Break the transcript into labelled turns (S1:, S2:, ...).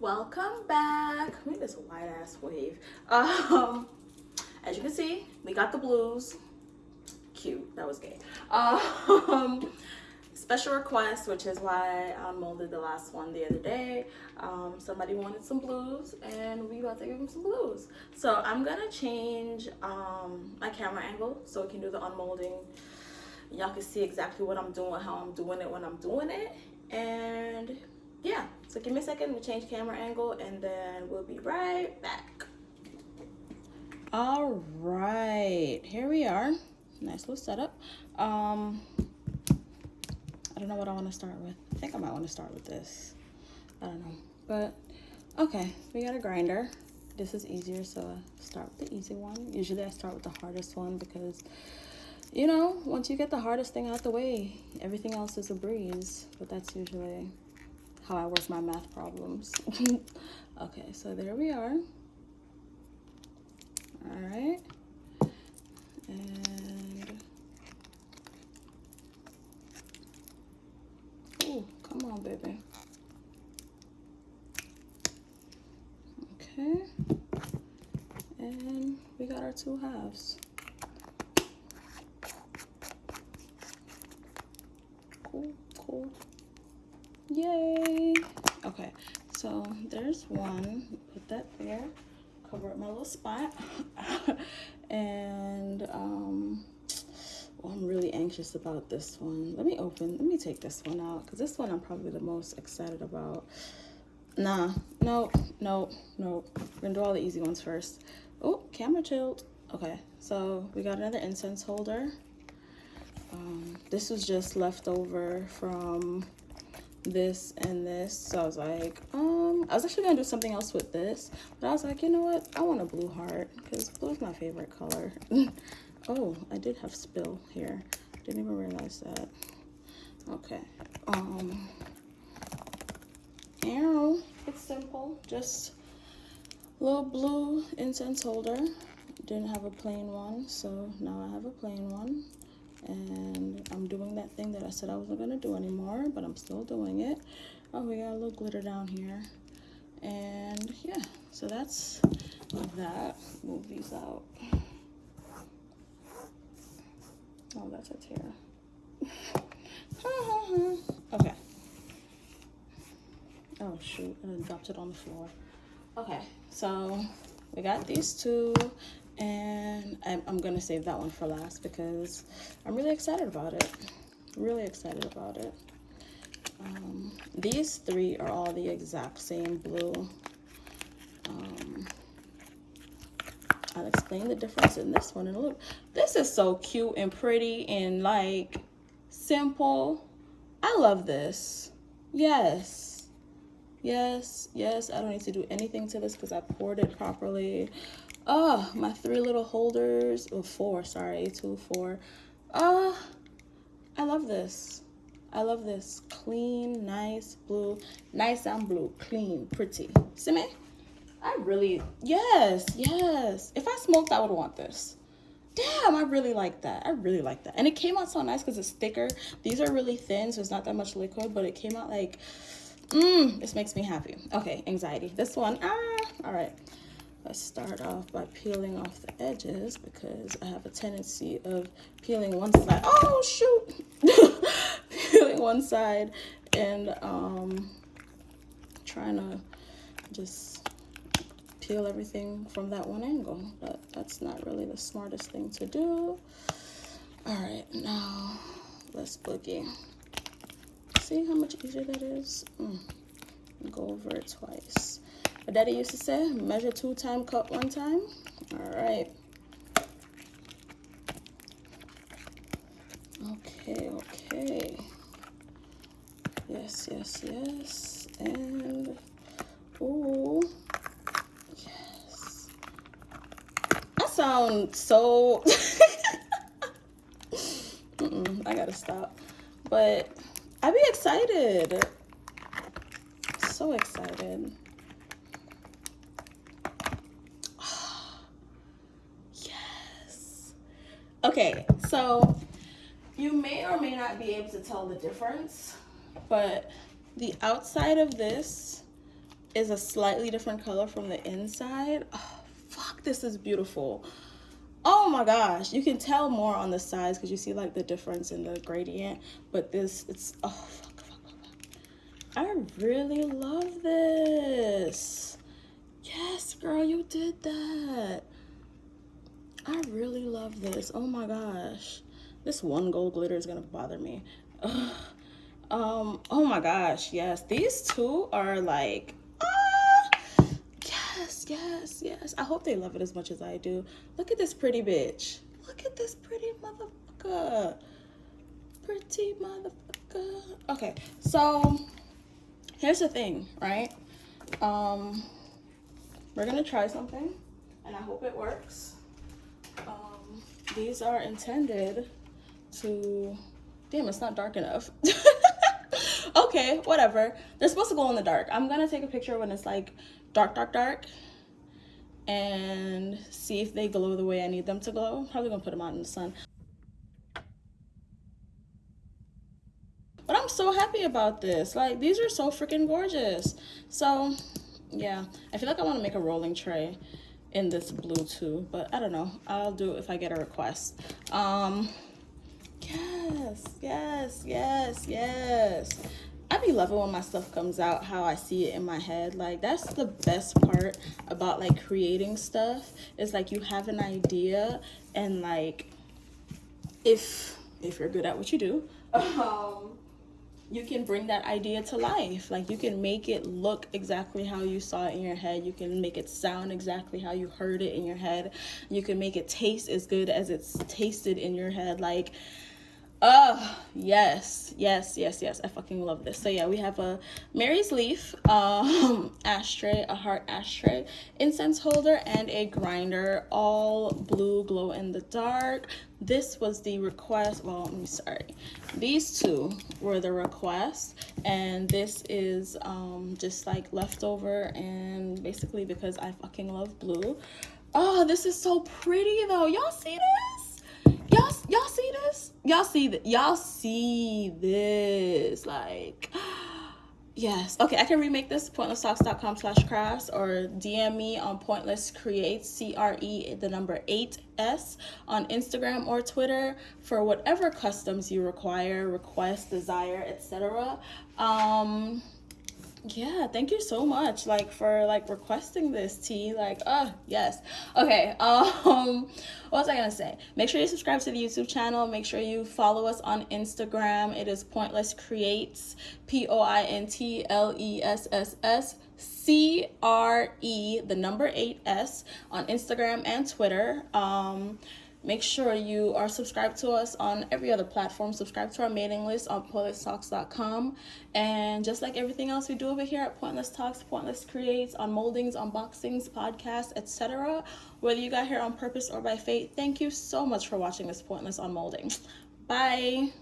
S1: welcome back. Look at this white ass wave. Um as you can see we got the blues. Cute. That was gay. Um special request which is why i molded the last one the other day. Um somebody wanted some blues and we about to give them some blues. So i'm gonna change um my camera angle so we can do the unmolding. Y'all can see exactly what i'm doing how i'm doing it when i'm doing it. And yeah. So give me a second to change camera angle and then we'll be right back. All right here we are. Nice little setup. Um i don't know what i want to start with. I think i might want to start with this. I don't know but okay we got a grinder. This is easier so I start with the easy one. Usually i start with the hardest one because you know once you get the hardest thing out the way everything else is a breeze but that's usually how I work my math problems. okay, so there we are. All right. And, oh, come on, baby. Okay. And we got our two halves. Cool, cool. Yay! There's one. Put that there. Cover up my little spot. and um, well, I'm really anxious about this one. Let me open. Let me take this one out because this one I'm probably the most excited about. Nah, no, no, no. We're gonna do all the easy ones first. Oh, camera chilled. Okay, so we got another incense holder. Um, this was just left over from this and this. So i was like um i was actually gonna do something else with this but i was like you know what? I want a blue heart because blue is my favorite color. Oh i did have spill here. Didn't even realize that. Okay um arrow it's simple. Just little blue incense holder. Didn't have a plain one so now i have a plain one and I'm doing that thing that I said I wasn't gonna do anymore but I'm still doing it. Oh we got a little glitter down here. And yeah so that's that. Move these out. Oh that's a tear. Okay. Oh shoot. I dropped it on the floor. Okay so we got these two and I'm, I'm gonna save that one for last because I'm really excited about it. Really excited about it. Um, these three are all the exact same blue. Um, I'll explain the difference in this one in a little this is so cute and pretty and like simple. I love this. Yes. Yes yes. I don't need to do anything to this because I poured it properly Oh, my three little holders. Oh, four, sorry. Two, four. Oh, I love this. I love this. Clean, nice, blue. Nice and blue. Clean, pretty. See me? I really, yes, yes. If I smoked, I would want this. Damn, I really like that. I really like that. And it came out so nice because it's thicker. These are really thin, so it's not that much liquid, but it came out like, mmm, this makes me happy. Okay, anxiety. This one, ah, all right. Let's start off by peeling off the edges because I have a tendency of peeling one side. Oh, shoot! peeling one side and um, trying to just peel everything from that one angle. But that's not really the smartest thing to do. All right, now let's boogie. See how much easier that is? Mm. Go over it twice. My daddy used to say, measure two time, cut one time. All right. Okay, okay. Yes, yes, yes. And, oh, yes. I sound so, mm -mm, I gotta stop. But I be excited. So excited. Okay, so you may or may not be able to tell the difference, but the outside of this is a slightly different color from the inside. Oh, fuck, this is beautiful. Oh my gosh, you can tell more on the sides because you see like the difference in the gradient. But this, it's, oh, fuck, fuck, fuck, fuck. I really love this. Yes, girl, you did that. I really love this. Oh my gosh. This one gold glitter is gonna bother me. Ugh. Um, oh my gosh, yes. These two are like, ah, yes, yes, yes. I hope they love it as much as I do. Look at this pretty bitch. Look at this pretty motherfucker. Pretty motherfucker. Okay, so here's the thing, right? Um, we're gonna try something and I hope it works. These are intended to, damn, it's not dark enough. okay, whatever. They're supposed to go in the dark. I'm gonna take a picture when it's like dark, dark, dark and see if they glow the way I need them to glow. Probably gonna put them out in the sun. But I'm so happy about this. Like, these are so freaking gorgeous. So, yeah. I feel like I want to make a rolling tray in this blue too. But I don't know. I'll do it if I get a request. Um, yes, yes, yes, yes. I be loving when my stuff comes out how I see it in my head. Like that's the best part about like creating stuff is like you have an idea and like if if you're good at what you do, um you can bring that idea to life. Like you can make it look exactly how you saw it in your head. You can make it sound exactly how you heard it in your head. You can make it taste as good as it's tasted in your head. Like Oh, yes, yes, yes, yes. I fucking love this. So yeah, we have a Mary's Leaf um, ashtray, a heart ashtray, incense holder, and a grinder, all blue glow in the dark. This was the request. Well, I'm sorry. These two were the request, and this is um, just like leftover, and basically because I fucking love blue. Oh, this is so pretty though. Y'all see this? y'all y'all see this y'all see that y'all see this like yes. Okay i can remake this pointlesstalks.com slash crafts or dm me on pointless creates c-r-e the number 8s on instagram or twitter for whatever customs you require request desire etc um yeah thank you so much like for like requesting this tea like oh yes. Okay um what was i gonna say? Make sure you subscribe to the youtube channel make sure you follow us on instagram. It is pointless creates p-o-i-n-t-l-e-s-s-s c-r-e the number eight S on instagram and twitter. Um Make sure you are subscribed to us on every other platform. Subscribe to our mailing list on pointlesstalks.com. And just like everything else we do over here at Pointless Talks, Pointless Creates, on moldings, unboxings, podcasts, etc. Whether you got here on purpose or by fate, thank you so much for watching this Pointless Unmolding. Bye.